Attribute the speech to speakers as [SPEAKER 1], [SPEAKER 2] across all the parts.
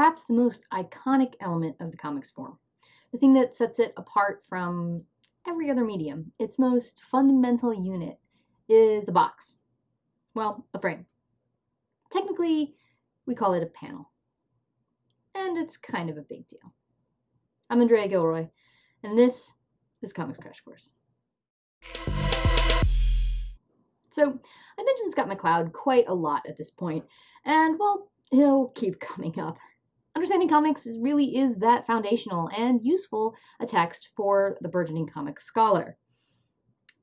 [SPEAKER 1] perhaps the most iconic element of the comics form, the thing that sets it apart from every other medium. Its most fundamental unit is a box. Well, a frame. Technically, we call it a panel. And it's kind of a big deal. I'm Andrea Gilroy, and this is Comics Crash Course. So, I mentioned Scott McCloud quite a lot at this point, and well, he'll keep coming up. Understanding comics is, really is that foundational and useful a text for the burgeoning comics scholar.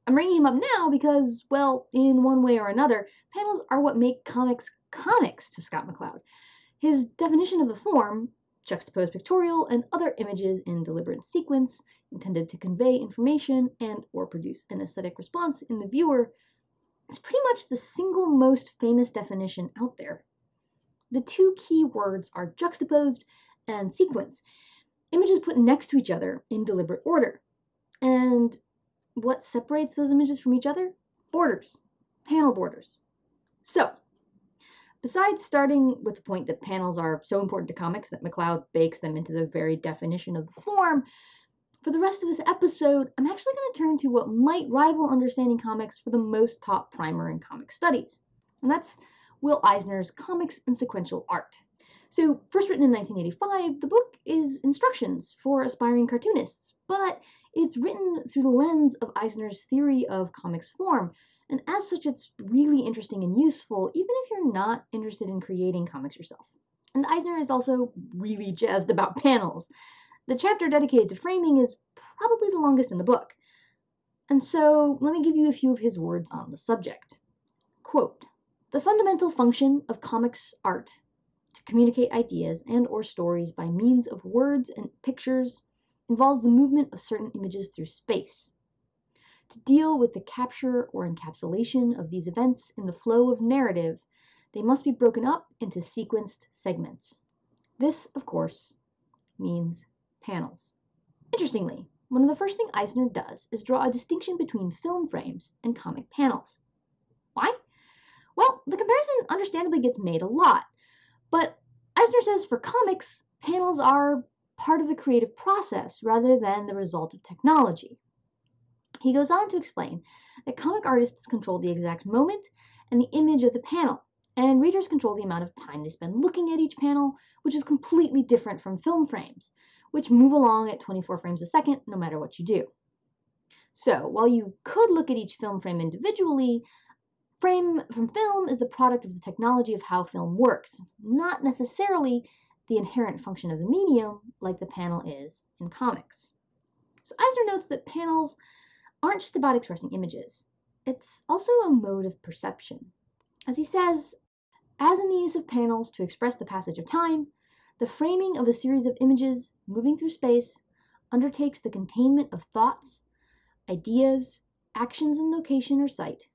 [SPEAKER 1] I'm bringing him up now because, well, in one way or another, panels are what make comics comics to Scott McCloud. His definition of the form, juxtaposed pictorial and other images in deliberate sequence intended to convey information and or produce an aesthetic response in the viewer, is pretty much the single most famous definition out there. The two key words are juxtaposed and sequence, images put next to each other in deliberate order. And what separates those images from each other? Borders, panel borders. So, besides starting with the point that panels are so important to comics that McCloud bakes them into the very definition of the form, for the rest of this episode, I'm actually going to turn to what might rival understanding comics for the most top primer in comic studies. And that's Will Eisner's Comics and Sequential Art. So, first written in 1985, the book is instructions for aspiring cartoonists, but it's written through the lens of Eisner's theory of comics form, and as such, it's really interesting and useful, even if you're not interested in creating comics yourself. And Eisner is also really jazzed about panels. The chapter dedicated to framing is probably the longest in the book. And so, let me give you a few of his words on the subject. Quote, the fundamental function of comics art to communicate ideas and or stories by means of words and pictures involves the movement of certain images through space. To deal with the capture or encapsulation of these events in the flow of narrative, they must be broken up into sequenced segments. This, of course, means panels. Interestingly, one of the first things Eisner does is draw a distinction between film frames and comic panels. Why? Well, the comparison understandably gets made a lot, but Eisner says for comics, panels are part of the creative process rather than the result of technology. He goes on to explain that comic artists control the exact moment and the image of the panel, and readers control the amount of time they spend looking at each panel, which is completely different from film frames, which move along at 24 frames a second no matter what you do. So, while you could look at each film frame individually, Frame from film is the product of the technology of how film works, not necessarily the inherent function of the medium like the panel is in comics. So Eisner notes that panels aren't just about expressing images. It's also a mode of perception. As he says, as in the use of panels to express the passage of time, the framing of a series of images moving through space undertakes the containment of thoughts, ideas, actions in location or sight,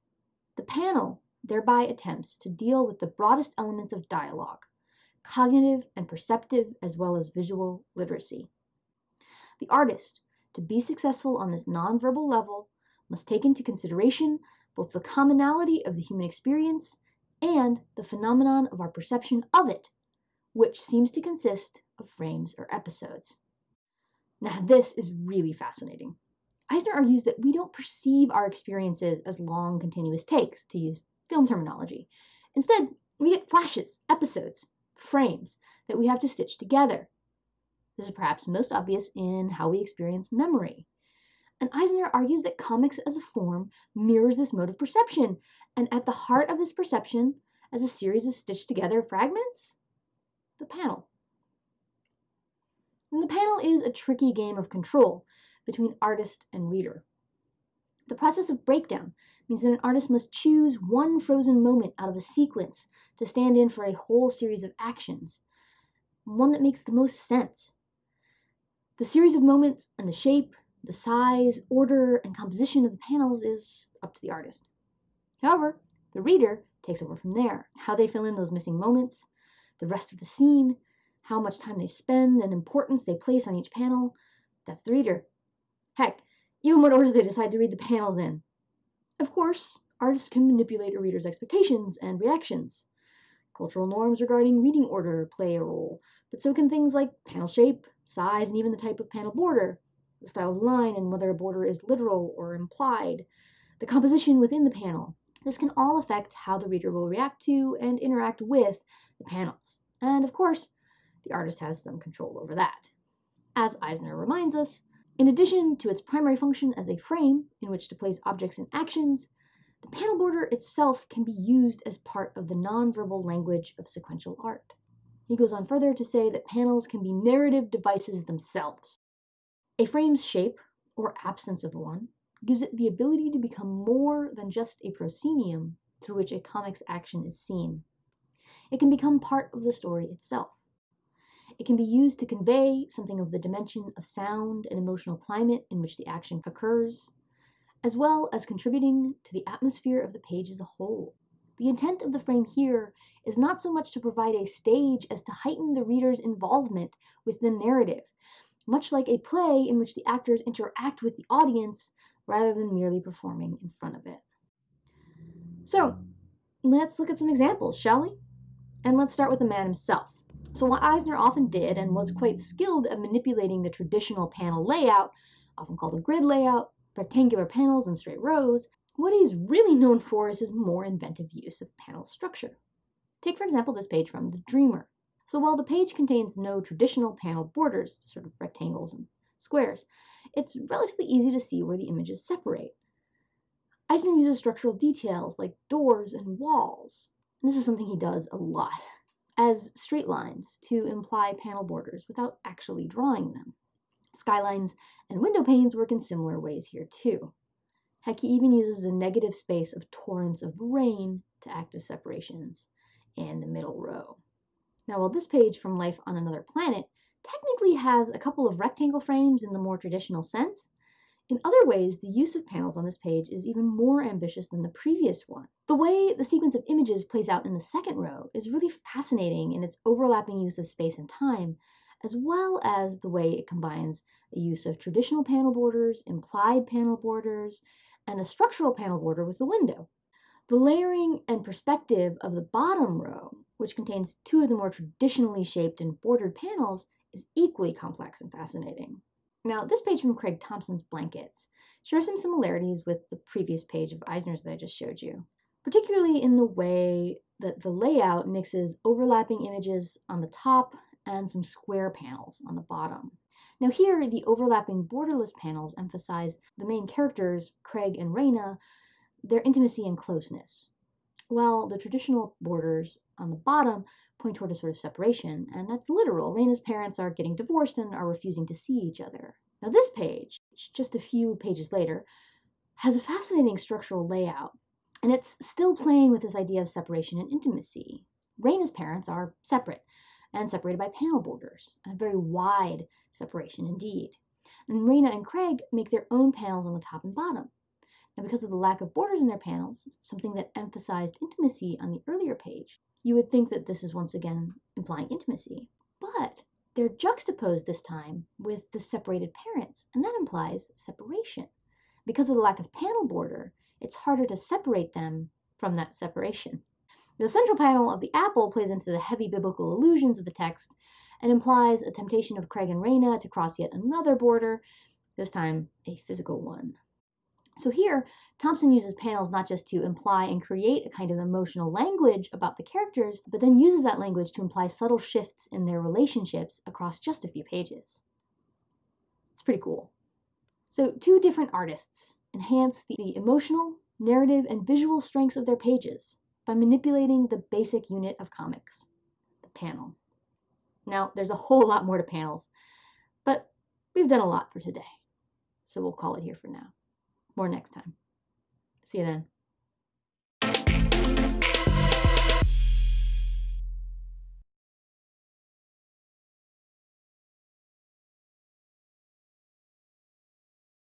[SPEAKER 1] the panel thereby attempts to deal with the broadest elements of dialogue, cognitive and perceptive as well as visual literacy. The artist, to be successful on this nonverbal level, must take into consideration both the commonality of the human experience and the phenomenon of our perception of it, which seems to consist of frames or episodes. Now, this is really fascinating. Eisner argues that we don't perceive our experiences as long continuous takes, to use film terminology. Instead, we get flashes, episodes, frames that we have to stitch together. This is perhaps most obvious in how we experience memory. And Eisner argues that comics as a form mirrors this mode of perception, and at the heart of this perception, as a series of stitched together fragments, the panel. And the panel is a tricky game of control between artist and reader. The process of breakdown means that an artist must choose one frozen moment out of a sequence to stand in for a whole series of actions, one that makes the most sense. The series of moments and the shape, the size, order, and composition of the panels is up to the artist. However, the reader takes over from there. How they fill in those missing moments, the rest of the scene, how much time they spend, and importance they place on each panel, that's the reader. Heck, even what order they decide to read the panels in. Of course, artists can manipulate a reader's expectations and reactions. Cultural norms regarding reading order play a role, but so can things like panel shape, size, and even the type of panel border, the style of line, and whether a border is literal or implied, the composition within the panel. This can all affect how the reader will react to and interact with the panels. And of course, the artist has some control over that. As Eisner reminds us, in addition to its primary function as a frame in which to place objects and actions, the panel border itself can be used as part of the nonverbal language of sequential art. He goes on further to say that panels can be narrative devices themselves. A frame's shape, or absence of one, gives it the ability to become more than just a proscenium through which a comic's action is seen. It can become part of the story itself. It can be used to convey something of the dimension of sound and emotional climate in which the action occurs, as well as contributing to the atmosphere of the page as a whole. The intent of the frame here is not so much to provide a stage as to heighten the reader's involvement with the narrative, much like a play in which the actors interact with the audience rather than merely performing in front of it. So, let's look at some examples, shall we? And let's start with the man himself. So what Eisner often did and was quite skilled at manipulating the traditional panel layout, often called a grid layout, rectangular panels and straight rows, what he's really known for is his more inventive use of panel structure. Take for example this page from The Dreamer. So while the page contains no traditional panel borders, sort of rectangles and squares, it's relatively easy to see where the images separate. Eisner uses structural details like doors and walls. And this is something he does a lot as straight lines to imply panel borders without actually drawing them. Skylines and window panes work in similar ways here too. Heck, he even uses the negative space of torrents of rain to act as separations in the middle row. Now, while this page from Life on Another Planet technically has a couple of rectangle frames in the more traditional sense, in other ways, the use of panels on this page is even more ambitious than the previous one. The way the sequence of images plays out in the second row is really fascinating in its overlapping use of space and time, as well as the way it combines the use of traditional panel borders, implied panel borders, and a structural panel border with the window. The layering and perspective of the bottom row, which contains two of the more traditionally shaped and bordered panels, is equally complex and fascinating. Now, this page from Craig Thompson's Blankets shares some similarities with the previous page of Eisner's that I just showed you, particularly in the way that the layout mixes overlapping images on the top and some square panels on the bottom. Now here, the overlapping borderless panels emphasize the main characters, Craig and Raina, their intimacy and closeness, while the traditional borders on the bottom point toward a sort of separation, and that's literal. Raina's parents are getting divorced and are refusing to see each other. Now, this page, just a few pages later, has a fascinating structural layout, and it's still playing with this idea of separation and intimacy. Raina's parents are separate and separated by panel borders, a very wide separation indeed. And Raina and Craig make their own panels on the top and bottom. Now, because of the lack of borders in their panels, something that emphasized intimacy on the earlier page, you would think that this is once again implying intimacy. But they're juxtaposed this time with the separated parents, and that implies separation. Because of the lack of panel border, it's harder to separate them from that separation. The central panel of the apple plays into the heavy biblical allusions of the text and implies a temptation of Craig and Raina to cross yet another border, this time a physical one. So here, Thompson uses panels not just to imply and create a kind of emotional language about the characters, but then uses that language to imply subtle shifts in their relationships across just a few pages. It's pretty cool. So two different artists enhance the emotional, narrative, and visual strengths of their pages by manipulating the basic unit of comics, the panel. Now, there's a whole lot more to panels, but we've done a lot for today, so we'll call it here for now. More next time. See you then.